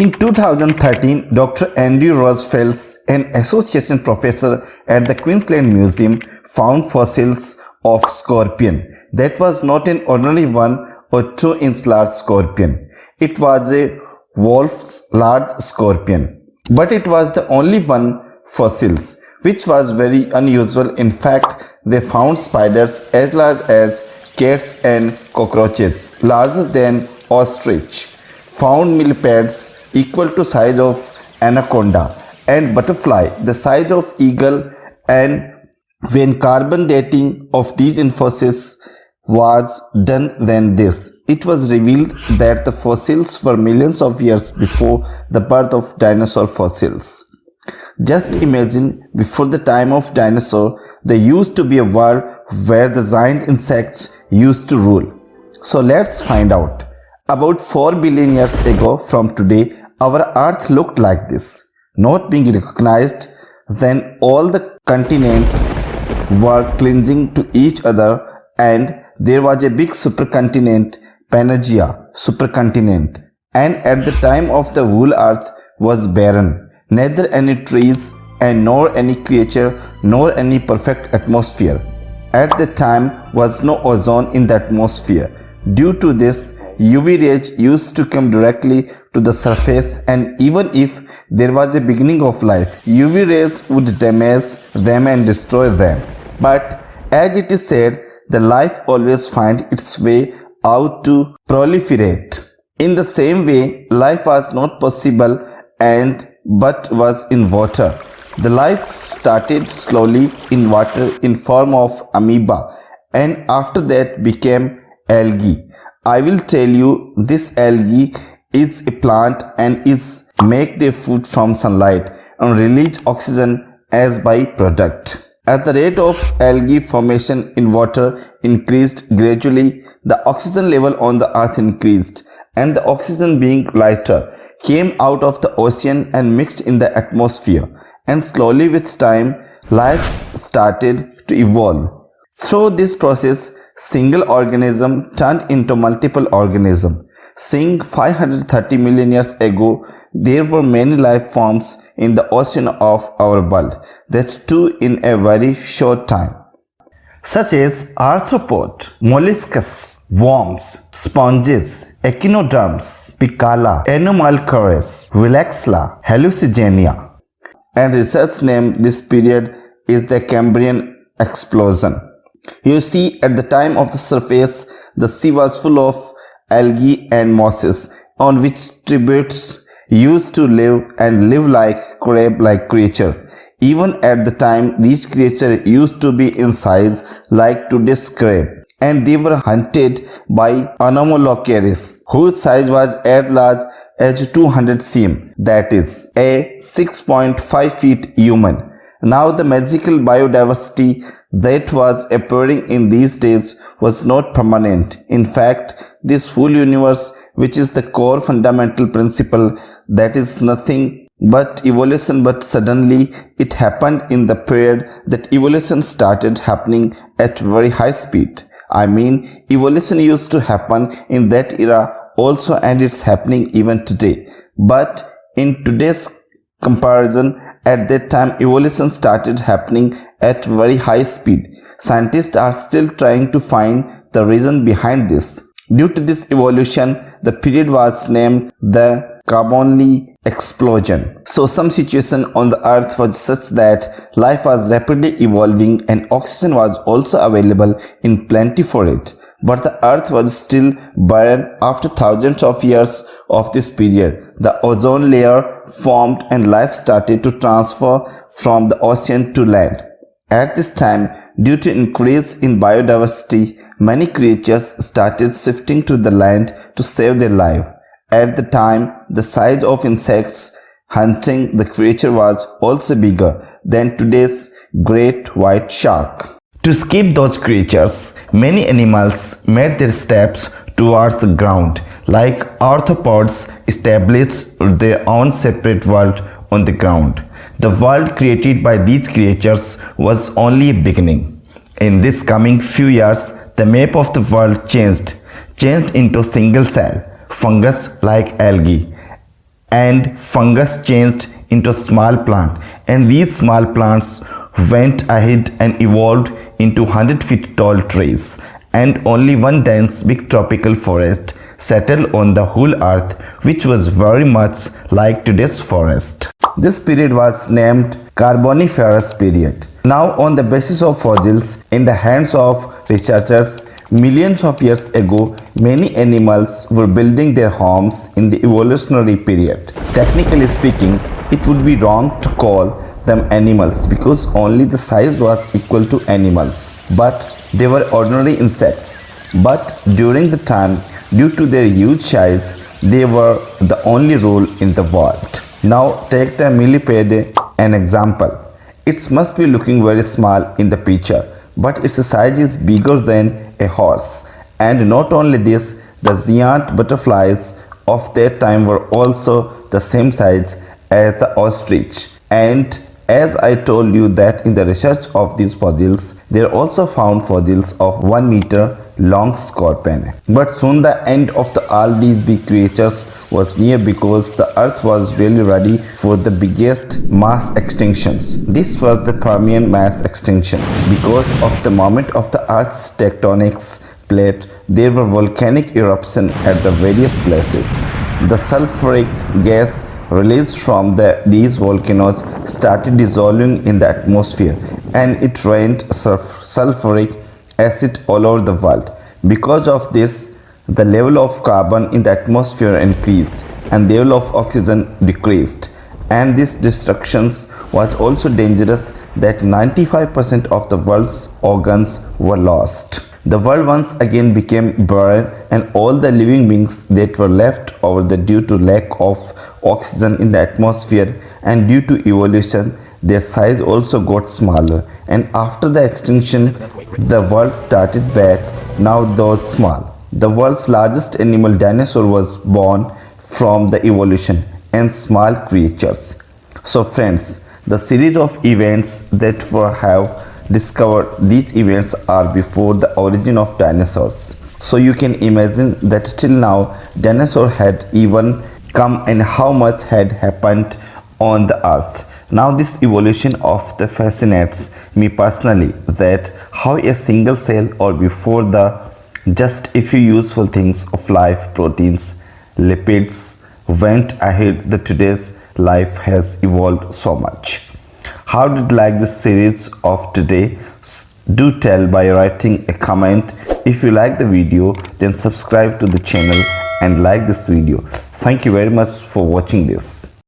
In 2013, Dr. Andrew Rozefelds, an association professor at the Queensland Museum, found fossils of scorpion. That was not an ordinary one or two inch large scorpion. It was a wolf's large scorpion. But it was the only one fossils, which was very unusual. In fact, they found spiders as large as cats and cockroaches, larger than ostrich, found millipedes equal to size of anaconda and butterfly. The size of eagle and when carbon dating of these fossils was done then this. It was revealed that the fossils were millions of years before the birth of dinosaur fossils. Just imagine before the time of dinosaur there used to be a world where the giant insects used to rule. So let's find out. About 4 billion years ago from today our earth looked like this. Not being recognized, then all the continents were clinging to each other and there was a big supercontinent, Pangaea supercontinent. And at the time of the whole earth was barren, neither any trees and nor any creature nor any perfect atmosphere. At the time was no ozone in the atmosphere. Due to this, UV rays used to come directly to the surface and even if there was a beginning of life, UV rays would damage them and destroy them. But as it is said, the life always finds its way out to proliferate. In the same way, life was not possible and but was in water. The life started slowly in water in form of amoeba and after that became algae. I will tell you this algae is a plant and is make their food from sunlight and release oxygen as byproduct. As the rate of algae formation in water increased gradually, the oxygen level on the earth increased and the oxygen being lighter came out of the ocean and mixed in the atmosphere and slowly with time life started to evolve. Through this process, single organism turned into multiple organism. Seeing 530 million years ago, there were many life forms in the ocean of our world, that too in a very short time. Such as arthropod, molluscus, worms, sponges, echinoderms, picala, anomalocaris, relaxla, hallucigenia. And research named this period is the Cambrian explosion. You see at the time of the surface, the sea was full of algae and mosses on which tributes used to live and live like crab-like creature. Even at the time, these creatures used to be in size like today's crab and they were hunted by Anomalocaris whose size was as large as 200 cm that is a 6.5 feet human. Now the magical biodiversity that was appearing in these days was not permanent. In fact, this whole universe, which is the core fundamental principle that is nothing but evolution but suddenly it happened in the period that evolution started happening at very high speed. I mean evolution used to happen in that era also and it's happening even today. But in today's comparison at that time evolution started happening at very high speed. Scientists are still trying to find the reason behind this. Due to this evolution, the period was named the Cambrian explosion. So some situation on the earth was such that life was rapidly evolving and oxygen was also available in plenty for it. But the earth was still barren after thousands of years of this period. The ozone layer formed and life started to transfer from the ocean to land. At this time, due to increase in biodiversity, many creatures started shifting to the land to save their life. At the time, the size of insects hunting the creature was also bigger than today's great white shark. To escape those creatures, many animals made their steps towards the ground, like arthropods established their own separate world on the ground. The world created by these creatures was only a beginning. In this coming few years, the map of the world changed, changed into single cell, fungus like algae. and fungus changed into small plant and these small plants went ahead and evolved into 100 feet tall trees and only one dense big tropical forest settled on the whole earth which was very much like today's forest. This period was named Carboniferous period. Now on the basis of fossils in the hands of researchers millions of years ago many animals were building their homes in the evolutionary period. Technically speaking it would be wrong to call them animals because only the size was equal to animals but they were ordinary insects but during the time Due to their huge size, they were the only rule in the world. Now take the millipede an example. It must be looking very small in the picture, but its size is bigger than a horse. And not only this, the giant butterflies of their time were also the same size as the ostrich. And as I told you that in the research of these fossils, they also found fossils of 1 meter long scorpion. But soon the end of the, all these big creatures was near because the earth was really ready for the biggest mass extinctions. This was the Permian mass extinction. Because of the moment of the earth's tectonics plate, there were volcanic eruptions at the various places. The sulfuric gas released from the, these volcanoes started dissolving in the atmosphere and it rained sulfuric acid all over the world. Because of this, the level of carbon in the atmosphere increased and the level of oxygen decreased. And this destruction was also dangerous that 95% of the world's organs were lost. The world once again became barren and all the living beings that were left over the due to lack of oxygen in the atmosphere and due to evolution their size also got smaller and after the extinction the world started back now those small. The world's largest animal dinosaur was born from the evolution and small creatures. So friends, the series of events that we have discovered these events are before the origin of dinosaurs. So you can imagine that till now dinosaur had even come and how much had happened on the earth. Now this evolution of the fascinates me personally that how a single cell or before the just a few useful things of life proteins lipids went ahead the today's life has evolved so much. How did like this series of today? Do tell by writing a comment. If you like the video then subscribe to the channel and like this video. Thank you very much for watching this.